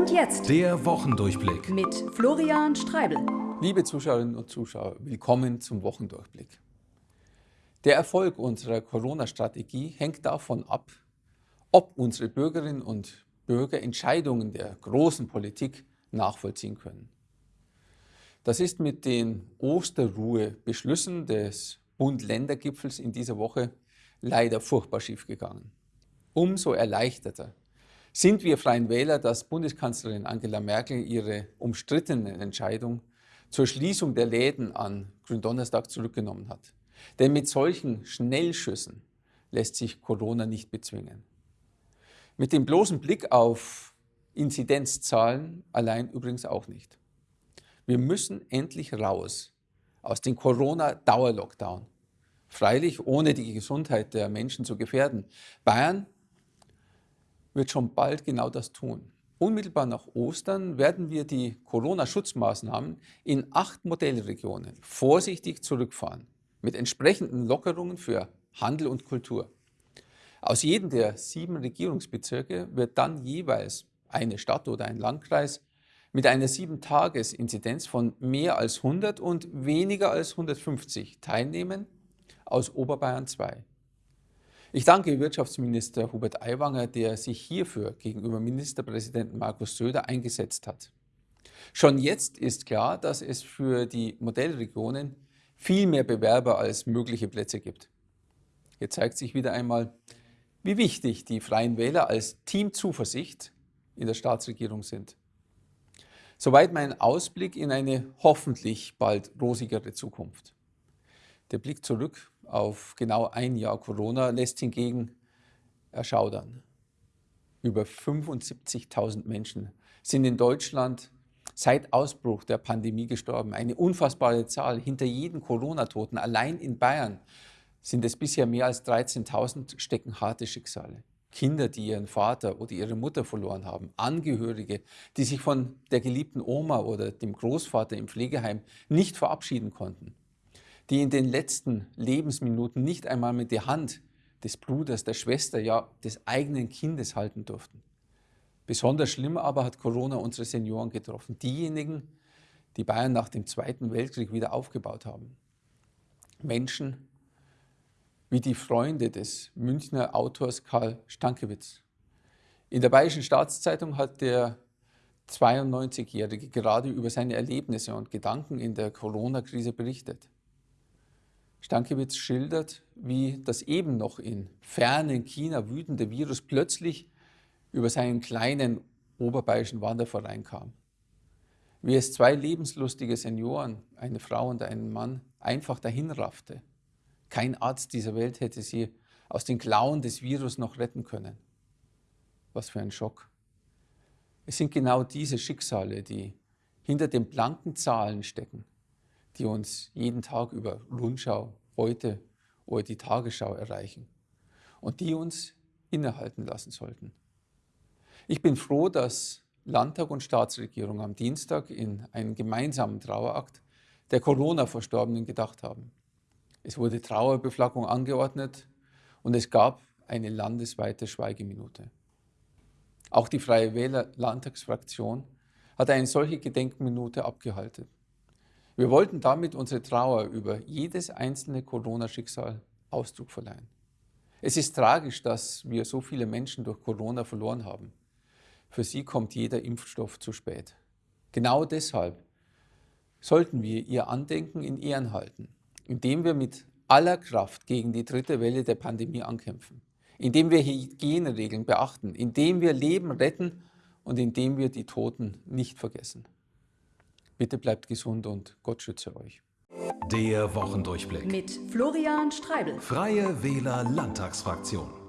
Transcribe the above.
Und jetzt der Wochendurchblick mit Florian Streibel. Liebe Zuschauerinnen und Zuschauer, willkommen zum Wochendurchblick. Der Erfolg unserer Corona-Strategie hängt davon ab, ob unsere Bürgerinnen und Bürger Entscheidungen der großen Politik nachvollziehen können. Das ist mit den Osterruhe-Beschlüssen des Bund-Länder-Gipfels in dieser Woche leider furchtbar schiefgegangen. Umso erleichterter sind wir Freien Wähler, dass Bundeskanzlerin Angela Merkel ihre umstrittene Entscheidung zur Schließung der Läden an Gründonnerstag zurückgenommen hat. Denn mit solchen Schnellschüssen lässt sich Corona nicht bezwingen. Mit dem bloßen Blick auf Inzidenzzahlen allein übrigens auch nicht. Wir müssen endlich raus aus dem Corona-Dauerlockdown. Freilich ohne die Gesundheit der Menschen zu gefährden. Bayern wird schon bald genau das tun. Unmittelbar nach Ostern werden wir die Corona-Schutzmaßnahmen in acht Modellregionen vorsichtig zurückfahren, mit entsprechenden Lockerungen für Handel und Kultur. Aus jedem der sieben Regierungsbezirke wird dann jeweils eine Stadt oder ein Landkreis mit einer 7-Tages-Inzidenz von mehr als 100 und weniger als 150 teilnehmen, aus Oberbayern 2. Ich danke Wirtschaftsminister Hubert Aiwanger, der sich hierfür gegenüber Ministerpräsidenten Markus Söder eingesetzt hat. Schon jetzt ist klar, dass es für die Modellregionen viel mehr Bewerber als mögliche Plätze gibt. Hier zeigt sich wieder einmal, wie wichtig die Freien Wähler als Team Zuversicht in der Staatsregierung sind. Soweit mein Ausblick in eine hoffentlich bald rosigere Zukunft. Der Blick zurück auf genau ein Jahr Corona lässt hingegen erschaudern. Über 75.000 Menschen sind in Deutschland seit Ausbruch der Pandemie gestorben. Eine unfassbare Zahl. Hinter jedem Corona-Toten, allein in Bayern, sind es bisher mehr als 13.000, stecken harte Schicksale. Kinder, die ihren Vater oder ihre Mutter verloren haben, Angehörige, die sich von der geliebten Oma oder dem Großvater im Pflegeheim nicht verabschieden konnten die in den letzten Lebensminuten nicht einmal mit der Hand des Bruders, der Schwester, ja des eigenen Kindes halten durften. Besonders schlimm aber hat Corona unsere Senioren getroffen, diejenigen, die Bayern nach dem Zweiten Weltkrieg wieder aufgebaut haben. Menschen wie die Freunde des Münchner Autors Karl Stankiewicz. In der Bayerischen Staatszeitung hat der 92-Jährige gerade über seine Erlebnisse und Gedanken in der Corona-Krise berichtet. Stankiewicz schildert, wie das eben noch in fernen China wütende Virus plötzlich über seinen kleinen oberbayerischen Wanderverein kam. Wie es zwei lebenslustige Senioren, eine Frau und einen Mann, einfach dahinraffte. Kein Arzt dieser Welt hätte sie aus den Klauen des Virus noch retten können. Was für ein Schock. Es sind genau diese Schicksale, die hinter den blanken Zahlen stecken, die uns jeden Tag über Rundschau, heute oder die Tagesschau erreichen und die uns innehalten lassen sollten. Ich bin froh, dass Landtag und Staatsregierung am Dienstag in einen gemeinsamen Trauerakt der Corona-Verstorbenen gedacht haben. Es wurde Trauerbeflaggung angeordnet und es gab eine landesweite Schweigeminute. Auch die Freie Wähler Landtagsfraktion hat eine solche Gedenkminute abgehalten. Wir wollten damit unsere Trauer über jedes einzelne Corona-Schicksal Ausdruck verleihen. Es ist tragisch, dass wir so viele Menschen durch Corona verloren haben. Für sie kommt jeder Impfstoff zu spät. Genau deshalb sollten wir ihr Andenken in Ehren halten, indem wir mit aller Kraft gegen die dritte Welle der Pandemie ankämpfen, indem wir Hygieneregeln beachten, indem wir Leben retten und indem wir die Toten nicht vergessen. Bitte bleibt gesund und Gott schütze euch. Der Wochendurchblick mit Florian Streibel. Freie Wähler Landtagsfraktion.